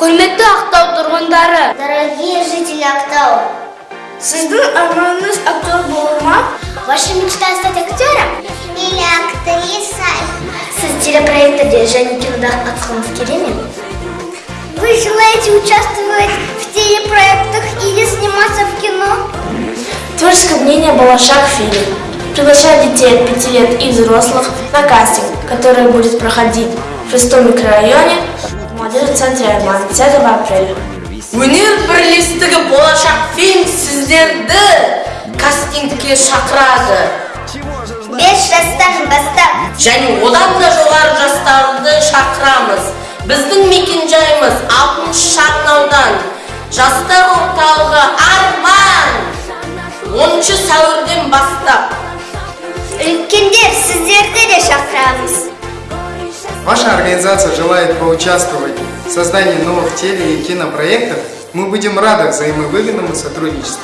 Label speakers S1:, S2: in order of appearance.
S1: Құрметті Ақтау тұрғындары,
S2: Дорогие жители Актау,
S1: сіздің арманыңыз актер болу ма?
S2: ваша мечта стать актером или актрисой? Сіз телепроекттерде және кинода қатысқыңыз келе ме? Вы желаете участвовать в телепроектах или сниматься в кино?
S3: Творческое мнение «Балашах» фильм. Приглашаю детей от 5 лет и взрослых на кастинг, который будет проходить в шестом микрорайоне 10 апреля.
S4: өнер бірлестігі болашақ фильм сіздерді кастингке шақырады.
S2: 5 жастан бастап.
S4: Және одан да жоғары жастарды шақырамыз. Біздің мекенжайымыз алтыншы шағын аудан жастар орталығы арман. 10 сәуірден бастап.
S2: Үлкендер сіздерді де шақырамыз.
S5: Ваша организация желает поучаствовать создании новых теле- и кинопроектов. Мы будем рады взаимовыгодному сотрудничеству.